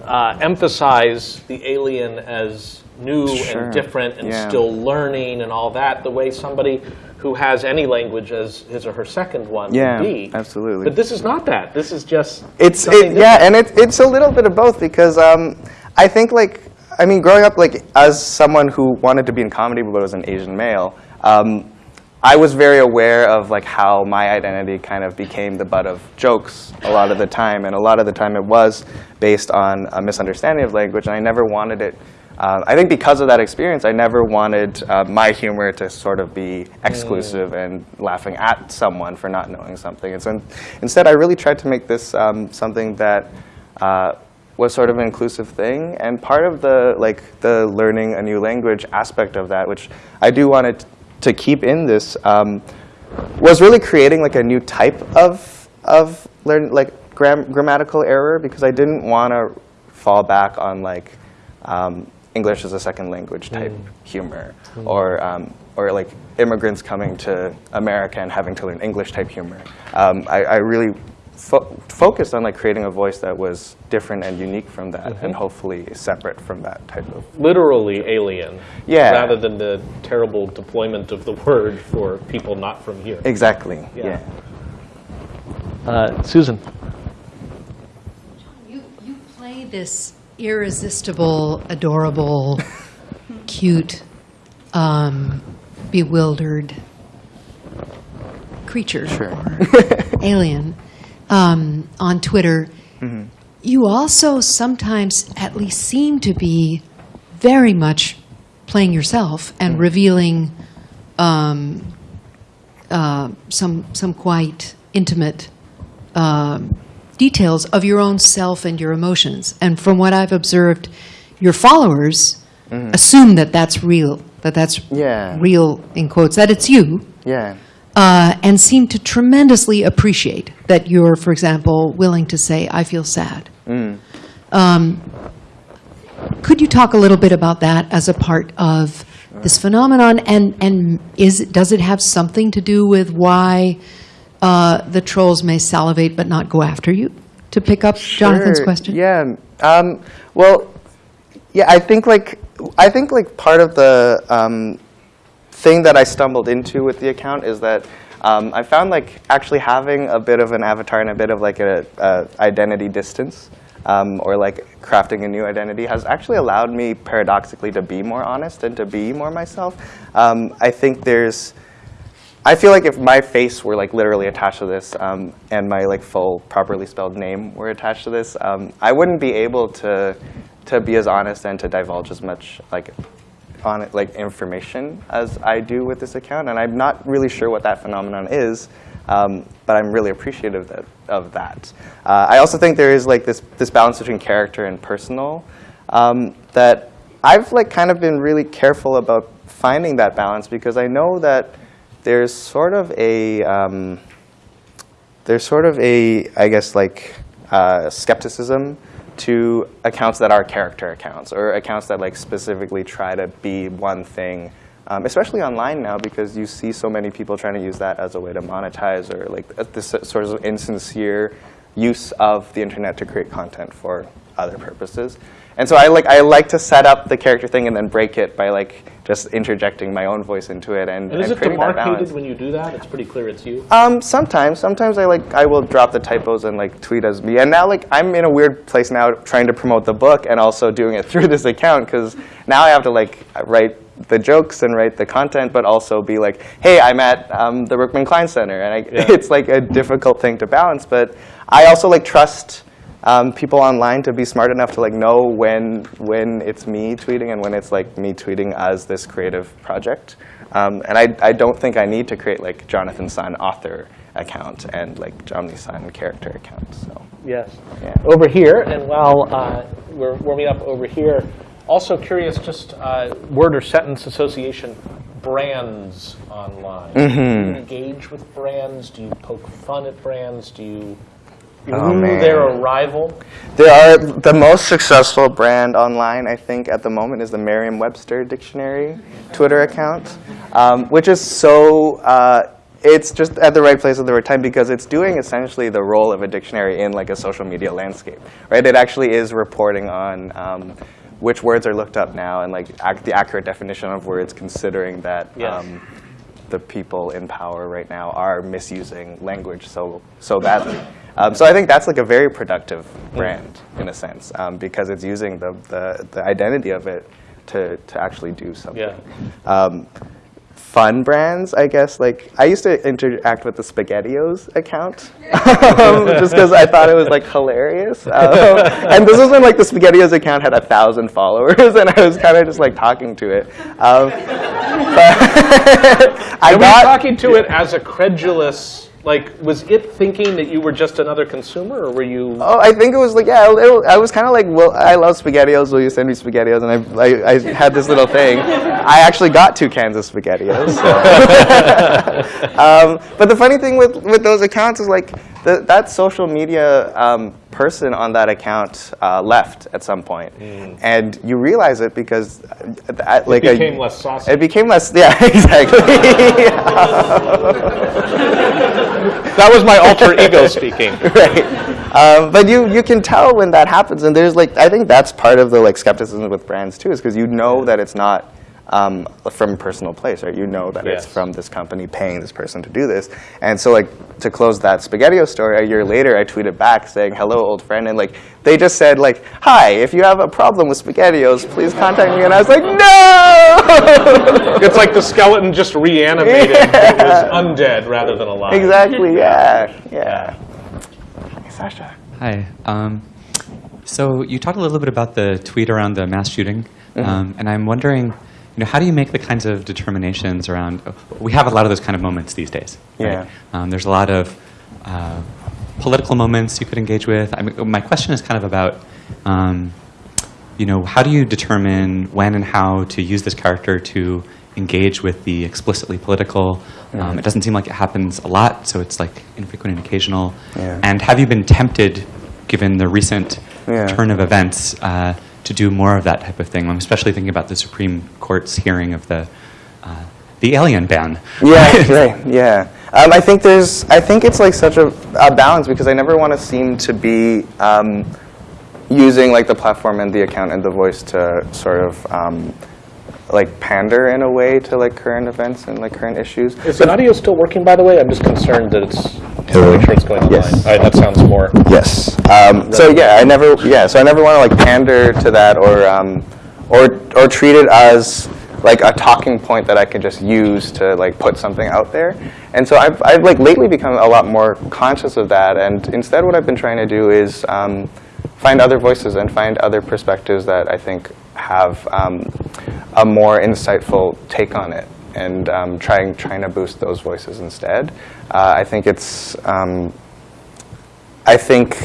uh, emphasize the alien as new Sure, and different and yeah. still learning and all that, the way somebody who has any language as his or her second one Yeah, would be. absolutely. But this is not that. This is just It's it, yeah, and it, it's a little bit of both because um, I think like I mean, growing up like as someone who wanted to be in comedy but was an Asian male, um, I was very aware of like how my identity kind of became the butt of jokes a lot of the time, and a lot of the time it was based on a misunderstanding of language, and I never wanted it. Uh, I think because of that experience, I never wanted uh, my humor to sort of be exclusive and laughing at someone for not knowing something. And so in- instead, I really tried to make this um, something that uh, was sort of an inclusive thing. And part of the like the learning a new language aspect of that, which I do want it to keep in this, um, was really creating like a new type of of learn like gram- grammatical error because I didn't want to fall back on like um, English as a second language type humor or um, or like immigrants coming to America and having to learn English type humor. Um, I, I really fo- focused on like creating a voice that was different and unique from that and hopefully separate from that type of literally alien Yeah. rather than the terrible deployment of the word for people not from here. exactly Yeah. yeah. Uh, Susan. You, you play this irresistible, adorable, cute um, bewildered creature or alien um, on Twitter, you also sometimes at least seem to be very much playing yourself and revealing um, uh, some some quite intimate um, details of your own self and your emotions. And from what I've observed, your followers assume that that's real, that that's Yeah. real in quotes, that it's you, Yeah. Uh, and seem to tremendously appreciate that you're, for example, willing to say, "I feel sad." Um, could you talk a little bit about that as a part of this phenomenon, and and is does it have something to do with why uh, the trolls may salivate but not go after you? To pick up Jonathan's question. Yeah. Um, well, yeah. I think like I think like part of the um, thing that I stumbled into with the account is that um, I found like actually having a bit of an avatar and a bit of like a, a identity distance. Um, or like crafting a new identity has actually allowed me paradoxically to be more honest and to be more myself. Um, I think there's I feel like if my face were like literally attached to this um, and my like full properly spelled name were attached to this, um, I wouldn't be able to to be as honest and to divulge as much like on it, like information as I do with this account. And I'm not really sure what that phenomenon is, um, but I'm really appreciative that, of that. Uh, I also think there is like this this balance between character and personal um, that I've like kind of been really careful about finding that balance because I know that there's sort of a um, there's sort of a I guess like uh, skepticism to accounts that are character accounts or accounts that like specifically try to be one thing, um, especially online now because you see so many people trying to use that as a way to monetize or like uh, this sort of insincere use of the internet to create content for other purposes. And so I like I like to set up the character thing and then break it by like just interjecting my own voice into it and, And is and it creating that balance. demarcated when you do that? It's pretty clear it's you. Um, sometimes, sometimes I like I will drop the typos and like tweet as me. And now like I'm in a weird place now, trying to promote the book and also doing it through this account because now I have to like write the jokes and write the content, but also be like, hey, I'm at um, the Berkman Klein Center, and I, Yeah. it's like a difficult thing to balance. But I also like trust. Um, people online to be smart enough to like know when when it's me tweeting and when it's like me tweeting as this creative project. Um, and I, I don't think I need to create like Jonathan Sun author account and like Jomny Sun character account. So Yes. Yeah. Over here, and while uh, we're warming up over here, also curious, just uh, word or sentence association, brands online. Mm-hmm. you engage with brands? Do you poke fun at brands? Do you Oh, their arrival? There are the most successful brand online, I think, at the moment is the Merriam-Webster Dictionary Twitter account, um, which is so. Uh, it's just at the right place at the right time because it's doing essentially the role of a dictionary in like a social media landscape, right? It actually is reporting on um, which words are looked up now and like ac- the accurate definition of words, considering that. Yes. Um, the people in power right now are misusing language so so badly. Um, so I think that's like a very productive brand in a sense um, because it's using the, the, the identity of it to, to actually do something. Yeah. Um, fun brands, I guess. Like I used to interact with the SpaghettiOs account um, just because I thought it was like hilarious. Um, and this was when like the SpaghettiOs account had a thousand followers, and I was kind of just like talking to it. Um, but I And were you got talking to it as a credulous, like, was it thinking that you were just another consumer, or were you? Oh, I think it was like yeah. I was kind of like, well, I love Spaghettios. Will you send me Spaghettios? And I, I, I had this little thing. I actually got two cans of Spaghettios. um, but the funny thing with with those accounts is like the, that social media um, person on that account uh, left at some point, and you realize it because uh, that, like Mm. became a, less saucy. It became less. Yeah, exactly. that was my alter ego speaking. right. Um, but you you can tell when that happens, and there's like I think that's part of the like skepticism with brands too, is because you know that it's not um, from a personal place, right? You know that Yes. it's from this company paying this person to do this, and so like to close that Spaghettio story, a year later I tweeted back saying hello old friend, and like they just said like, "Hi, if you have a problem with SpaghettiOs, please contact me." And I was like, "No!" It's like the skeleton just reanimated. It was undead rather than alive. exactly. Yeah. Yeah. Hey, Sasha. Hi. Um, so you talked a little bit about the tweet around the mass shooting, um, and I'm wondering, you know, how do you make the kinds of determinations around? We have a lot of those kind of moments these days. right? Yeah. Um, there's a lot of uh, political moments you could engage with. I mean, my question is kind of about, um, you know, how do you determine when and how to use this character to engage with the explicitly political? Um, it doesn't seem like it happens a lot, so it's like infrequent and occasional. Yeah. And have you been tempted, given the recent Yeah. turn of events, uh, to do more of that type of thing? I'm especially thinking about the Supreme Court's hearing of the uh, the alien ban. Yeah, right. Yeah. Um, I think there's. I think it's like such a, a balance because I never want to seem to be um, using like the platform and the account and the voice to sort of um, like pander in a way to like current events and like current issues. Is the audio still working, by the way? I'm just concerned that it's. Hello? Make sure it's going online. Yes. All right, that sounds more. Yes. Um, so yeah, I never. Yeah. So I never want to like pander to that or um, or or treat it as like a talking point that I can just use to like put something out there. And so I've I've like lately become a lot more conscious of that. And instead, what I've been trying to do is um, find other voices and find other perspectives that I think have um, a more insightful take on it and um, trying trying to boost those voices instead. Uh, I think it's um, I think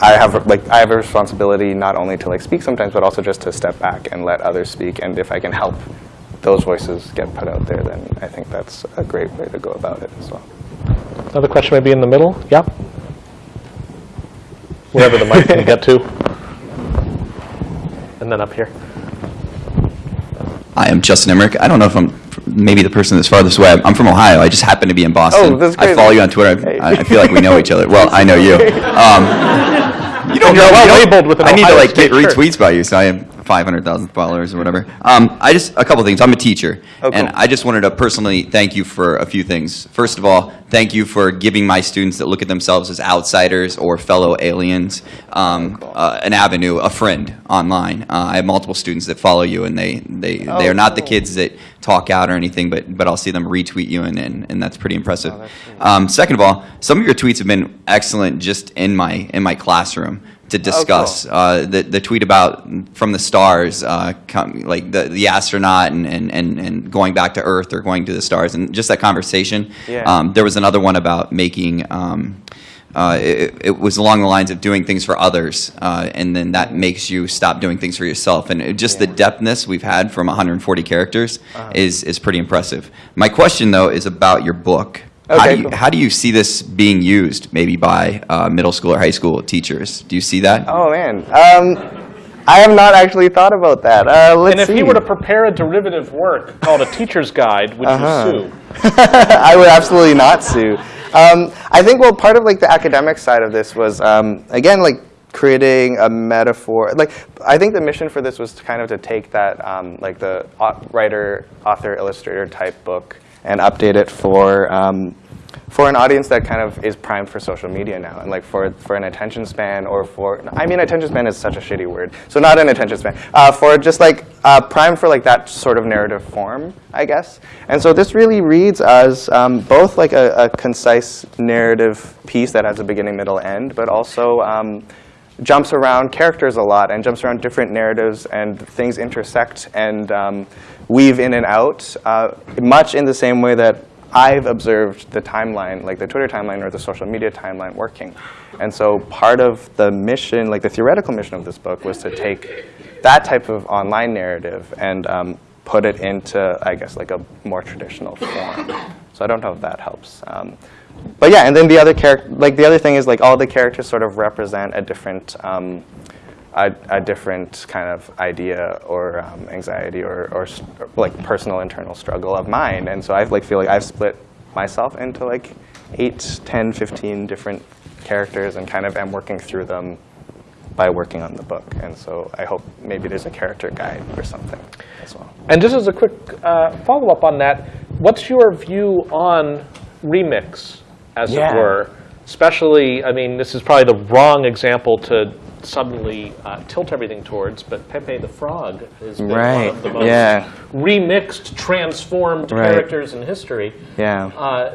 I have like I have a responsibility not only to like speak sometimes, but also just to step back and let others speak. And if I can help those voices get put out there, then I think that's a great way to go about it as well. Another question maybe in the middle? Yeah? Wherever the mic can get to. And then up here. Hi, I'm Justin Emmerich. I don't know if I'm maybe the person that's farthest away. I'm from Ohio. I just happen to be in Boston. Oh, that's I follow you on Twitter. Hey. I, I feel like we know each other. Well, I know you. Um, you don't And you're know. well labeled with an I need to like get State shirt. retweets by you, so I have 500,000 followers or whatever. Um, I just a couple things. I'm a teacher, Oh, cool. and I just wanted to personally thank you for a few things. First of all, thank you for giving my students that look at themselves as outsiders or fellow aliens um, uh, an avenue, a friend online. Uh, I have multiple students that follow you, and they they they are not the kids that talk out or anything, but but I'll see them retweet you, and and, and that's pretty impressive. that's great. um, second of all, some of your tweets have been excellent just in my in my classroom to discuss. Uh, the the tweet about from the stars, uh, com- like the the astronaut and, and, and, and going back to Earth or going to the stars, and just that conversation. Yeah. Um, there was another one about making. Um, uh, it, it was along the lines of doing things for others, uh, and then that makes you stop doing things for yourself. And it, just the depthness we've had from 140 characters Uh-huh. is is pretty impressive. My question, though, is about your book. How, do you, cool. how do you see this being used, maybe by uh, middle school or high school teachers? Do you see that? Oh man, um, I have not actually thought about that. Uh, let's And if see. he were to prepare a derivative work called a teacher's guide, would Uh-huh. you sue? I would absolutely not sue. Um, I think well, part of like the academic side of this was um, again like creating a metaphor. Like I think the mission for this was kind of to take that um, like the writer, author, illustrator type book and update it for. Um, for an audience that kind of is primed for social media now, and like for, for an attention span, or for I mean, attention span is such a shitty word, so not an attention span. Uh, for just like uh, primed for like that sort of narrative form, I guess. And so this really reads as um, both like a, a concise narrative piece that has a beginning, middle, end, but also um, jumps around characters a lot and jumps around different narratives and things intersect and um, weave in and out, uh, much in the same way that I've observed the timeline, like the Twitter timeline or the social media timeline working. And so part of the mission, like the theoretical mission of this book was to take that type of online narrative and um, put it into, I guess, like a more traditional form. So I don't know if that helps. Um, but yeah, and then the other character, like the other thing is like all the characters sort of represent a different, um, a, a different kind of idea or um, anxiety or, or, or, like personal internal struggle of mine. And so I like feel like I've split myself into like 8, 10, 15 different characters and kind of am working through them by working on the book. And so I hope maybe there's a character guide or something as well. And just as a quick uh, follow-up on that, what's your view on remix, as Yeah. it were? Especially, I mean, this is probably the wrong example to suddenly uh, tilt everything towards, but Pepe the Frog has been one of the most yeah. remixed, transformed Right. characters in history. Yeah. Uh,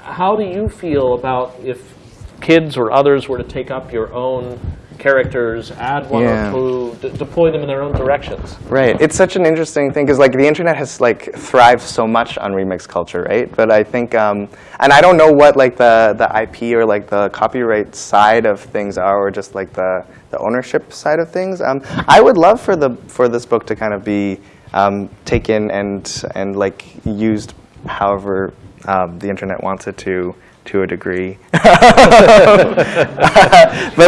how do you feel about if kids or others were to take up your own characters, add one Yeah. or two, d- deploy them in their own directions? Right. It's such an interesting thing because like the internet has like thrived so much on remix culture, right? But I think, um, and I don't know what like the the IP or like the copyright side of things are, or just like the the ownership side of things. Um, I would love for the for this book to kind of be um, taken and and like used however um, the internet wants it to to a degree. but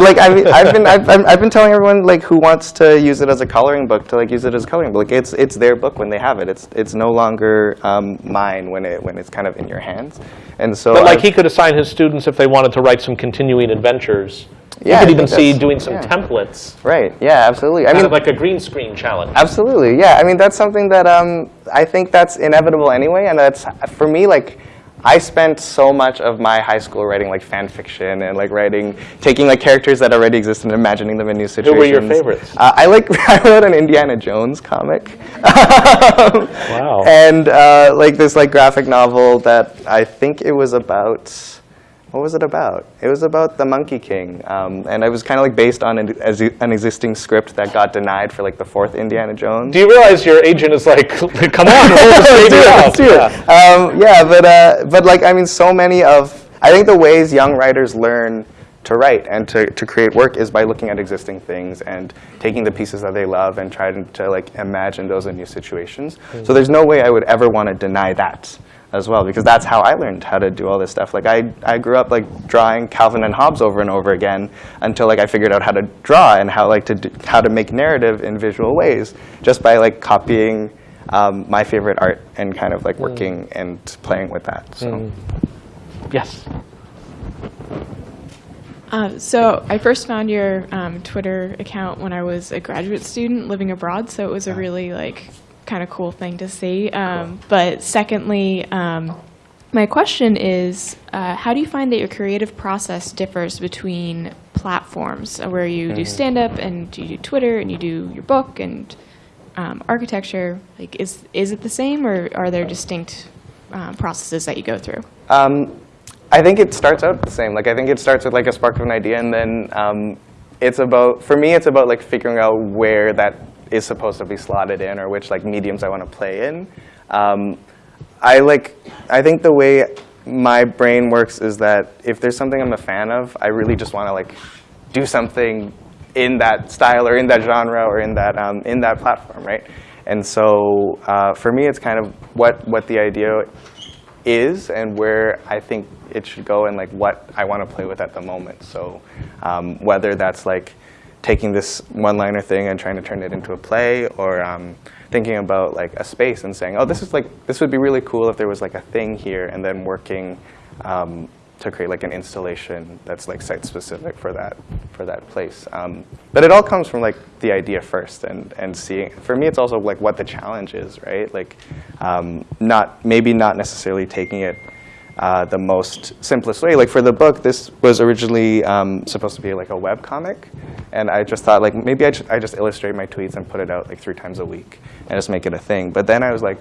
like I mean, I've been I've, I've I've been telling everyone like who wants to use it as a coloring book to like use it as a coloring book. It's it's their book when they have it. It's it's no longer um, mine when it when it's kind of in your hands. And so But like I've- he could assign his students if they wanted to write some continuing adventures. Yeah, you could even see doing some yeah. templates, right, yeah, absolutely. I mean, of like a green screen challenge. Absolutely, yeah. I mean, that's something that um, I think that's inevitable anyway, and that's for me like. I spent so much of my high school writing like fan fiction and like writing, taking like characters that already exist and imagining them in new situations. Who were your favorites? Uh, I like I wrote an Indiana Jones comic. wow. And uh, like this like graphic novel that I think it was about. What was it about? It was about the Monkey King, um, and it was kind of like based on an, as- an existing script that got denied for like the fourth Indiana Jones. Do you realize your agent is like, come on, roll this Let's baby do it, let's do it. Um, yeah, but uh, but like I mean, so many of I think the ways young writers learn to write and to, to create work is by looking at existing things and taking the pieces that they love and trying to like imagine those in new situations. So there's no way I would ever want to deny that as well because that's how I learned how to do all this stuff. Like I, I grew up like drawing Calvin and Hobbes over and over again until like I figured out how to draw and how like to do, how to make narrative in visual ways just by like copying um, my favorite art and kind of like working and playing with that. So Yes. Uh, so I first found your um, Twitter account when I was a graduate student living abroad, so it was a really like kind of cool thing to see. Um, But secondly, um, my question is, uh, how do you find that your creative process differs between platforms, uh, where you do stand up and you do Twitter and you do your book and um, architecture? Like, is is it the same, or are there distinct um, processes that you go through? Um, I think it starts out the same. Like I think it starts with like a spark of an idea, and then um, it's about for me it's about like figuring out where that is supposed to be slotted in, or which like mediums I want to play in. Um, I like I think the way my brain works is that if there's something I'm a fan of, I really just want to like do something in that style or in that genre or in that um, in that platform, right? And so uh, for me, it's kind of what what the idea is and where I think it should go and like what I want to play with at the moment. So um, whether that's like taking this one-liner thing and trying to turn it into a play or um, thinking about like a space and saying, oh, this is like, this would be really cool if there was like a thing here and then working um, to create like an installation that's like site-specific for that, for that place. Um, but it all comes from like the idea first and, and seeing, for me it's also like what the challenge is, right? Like um, not, maybe not necessarily taking it uh, the most simplest way. Like for the book, this was originally um, supposed to be like a web comic, and I just thought like maybe I, I just illustrate my tweets and put it out like three times a week and just make it a thing. But then I was like,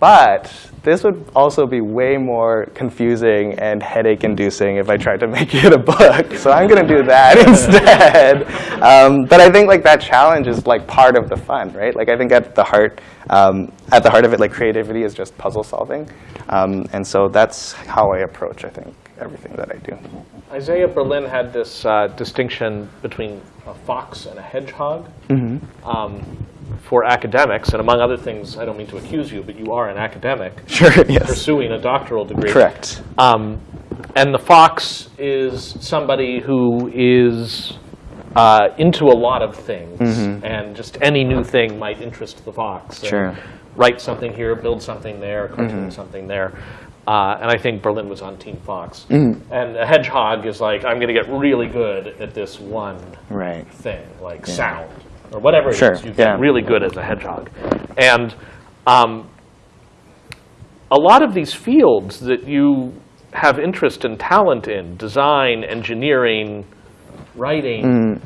but this would also be way more confusing and headache-inducing if I tried to make it a book. So I'm going to do that instead. Um, but I think like that challenge is like part of the fun, right? Like I think at the heart, um, at the heart of it, like creativity is just puzzle solving, um, and so that's how I approach, I think, everything that I do. Isaiah Berlin had this uh, distinction between a fox and a hedgehog um, for academics, and among other things, I don't mean to accuse you, but you are an academic Sure. Yes. pursuing a doctoral degree. Correct. Um, and the fox is somebody who is uh, into a lot of things, and just any new thing might interest the fox. Sure. Write something here, build something there, cartoon something there. Uh, and I think Berlin was on Team Fox. And a hedgehog is like, I'm going to get really good at this one Right. thing, like sound or whatever it is. Sure, You get yeah. really good as a hedgehog. And um, a lot of these fields that you have interest and talent in, design, engineering, writing,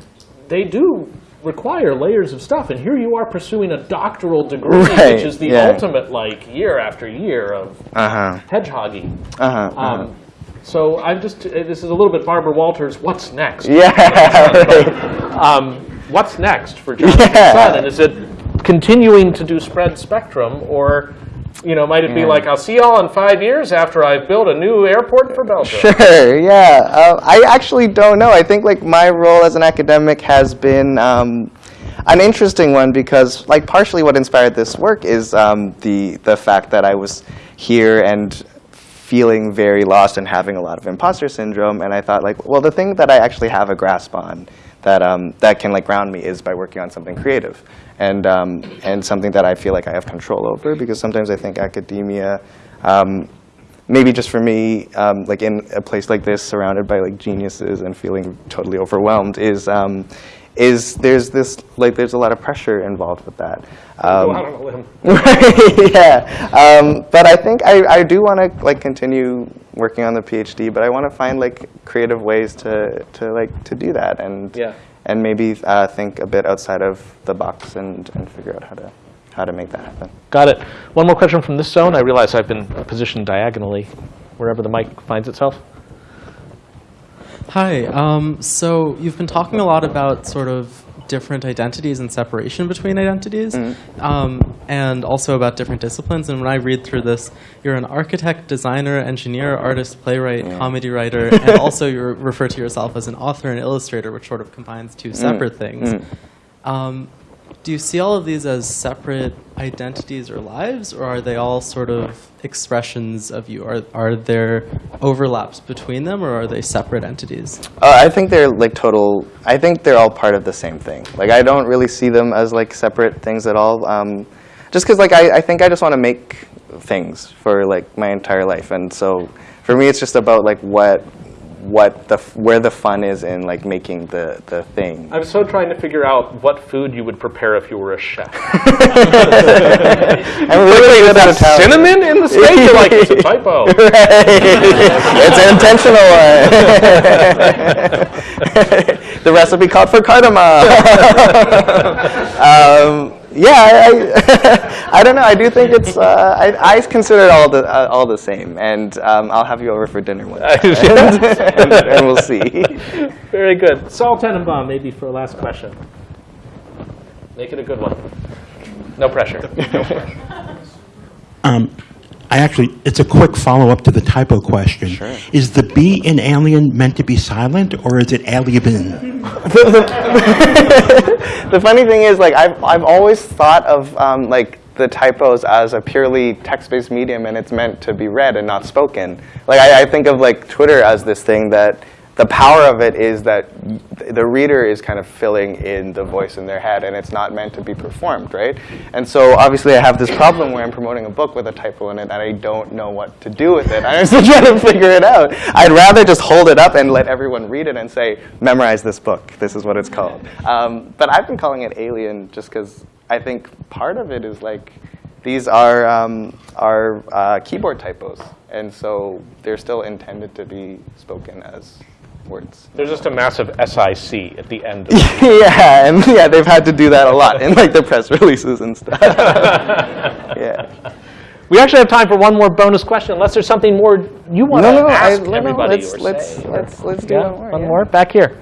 they do require layers of stuff. And here you are pursuing a doctoral degree, Right, which is the yeah. ultimate, like, year after year of Uh-huh. hedgehogging. Uh-huh. Um, so I'm just, uh, this is a little bit Barbara Walters, what's next? Yeah, right. Um, what's next for Jonathan Yeah. Sun? And is it continuing to do spread spectrum, or, you know, might it be like, I'll see y'all in five years after I've built a new airport for Belgium? Sure, yeah. Uh, I actually don't know. I think like my role as an academic has been um, an interesting one because like partially what inspired this work is um, the the fact that I was here and feeling very lost and having a lot of imposter syndrome. And I thought like, well, the thing that I actually have a grasp on that um, that can like ground me is by working on something creative and um, and something that I feel like I have control over because sometimes I think academia. Um, maybe just for me, um, like in a place like this, surrounded by like geniuses and feeling totally overwhelmed, is um, is there's this like there's a lot of pressure involved with that. Um, out on a limb. yeah, um, but I think I, I do want to like continue working on the PhD, but I want to find like creative ways to, to like to do that and Yeah. And maybe uh, think a bit outside of the box and, and figure out how to how to make that happen. Got it. One more question from this zone. I realize I've been positioned diagonally wherever the mic finds itself. Hi. Um, so you've been talking a lot about sort of different identities and separation between identities, um, and also about different disciplines. And when I read through this, you're an architect, designer, engineer, artist, playwright, comedy writer, and also you refer to yourself as an author and illustrator, which sort of combines two separate things. Um, do you see all of these as separate identities or lives, or are they all sort of expressions of you? Are, are there overlaps between them, or are they separate entities? Uh, I think they're like total. I think they're all part of the same thing. Like I don't really see them as like separate things at all. Um, just because like I, I think I just want to make things for like my entire life, and so for me it's just about like what what the where the fun is in like making the the thing. I'm so trying to figure out what food you would prepare if you were a chef. I'm really good at Italian. Cinnamon in the steak? You're like, it's a typo. it's an intentional one. the recipe called for cardamom. um, yeah, I, I, I don't know. I do think it's. Uh, I, I consider it all the uh, all the same, and um, I'll have you over for dinner one time, and, and, and we'll see. Very good. Saul Tenenbaum, maybe for a last question. Make it a good one. No pressure. Um, I actually, it's a quick follow-up to the typo question. Sure. Is the B in alien meant to be silent, or is it alien? the funny thing is, like, I've, I've always thought of um, like the typos as a purely text-based medium, and it's meant to be read and not spoken. Like, I, I think of like Twitter as this thing that the power of it is that the reader is kind of filling in the voice in their head, and it's not meant to be performed, right? And so obviously, I have this problem where I'm promoting a book with a typo in it, and I don't know what to do with it. I'm still trying to figure it out. I'd rather just hold it up and let everyone read it and say, memorize this book. This is what it's called. Um, but I've been calling it Alien just because I think part of it is like these are um, are uh, keyboard typos, and so they're still intended to be spoken as words. There's just a massive SIC at the end of yeah, and yeah, they've had to do that a lot in like the press releases and stuff. yeah. We actually have time for one more bonus question, unless there's something more you want No, to no, I, ask no, no, let's or let's say. let's let's do Yeah, one more. one yeah. more back here.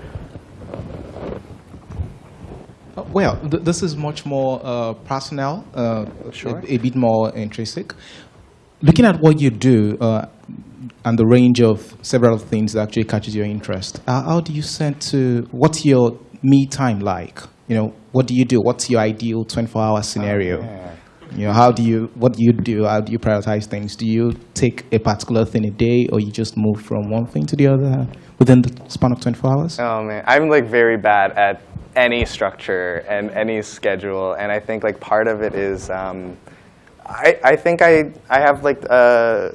Uh, Well, th- this is much more uh, personal, uh, a, a bit more intrinsic. Looking at what you do uh, and the range of several things that actually catches your interest, uh, how do you set to, what's your me time like? You know, what do you do? What's your ideal 24-hour scenario? You know, how do you, what do you do? How do you prioritize things? Do you take a particular thing a day or you just move from one thing to the other within the span of 24 hours? Oh man, I'm like very bad at any structure and any schedule, and I think like part of it is, um, I I think I I have like a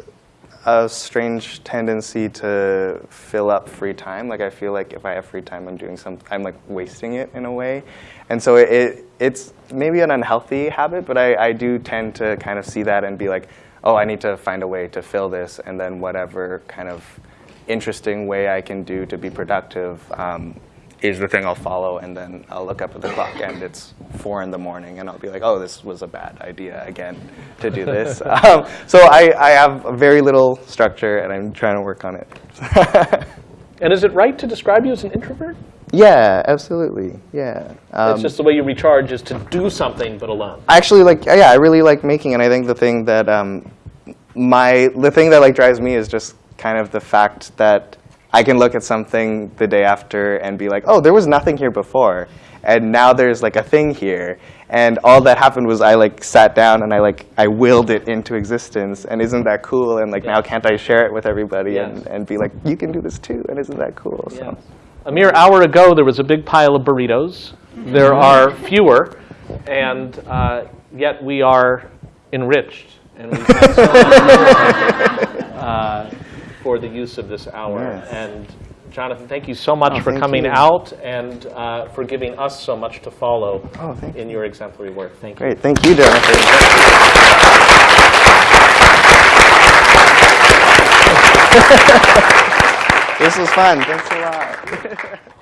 a strange tendency to fill up free time. Like I feel like if I have free time, I'm doing some, I'm like wasting it in a way, and so it, it it's maybe an unhealthy habit, but I I do tend to kind of see that and be like, oh, I need to find a way to fill this, and then whatever kind of interesting way I can do to be productive um, is the thing I'll follow, and then I'll look up at the clock and it's four in the morning, and I'll be like, oh, this was a bad idea again to do this. um, so I, I have very little structure, and I'm trying to work on it. And is it right to describe you as an introvert? yeah, absolutely. Yeah. Um, it's just the way you recharge is to do something, but alone. I actually like yeah i really like making and i think the thing that um, my the thing that like drives me is just kind of the fact that i can look at something the day after and be like oh there was nothing here before and now there's like a thing here. And all that happened was i like sat down and i like i willed it into existence and isn't that cool? And like now can't i share it with everybody and, Yes. and be like you can do this too and isn't that cool? So. A mere hour ago, there was a big pile of burritos. There are fewer, and uh, yet we are enriched. And we thank so much, uh, for the use of this hour. Yes. And Jonathan, thank you so much Oh, for coming you. out and uh, for giving us so much to follow Oh, thank in your exemplary work. Thank you. great thank you jonathan this was fun thanks a lot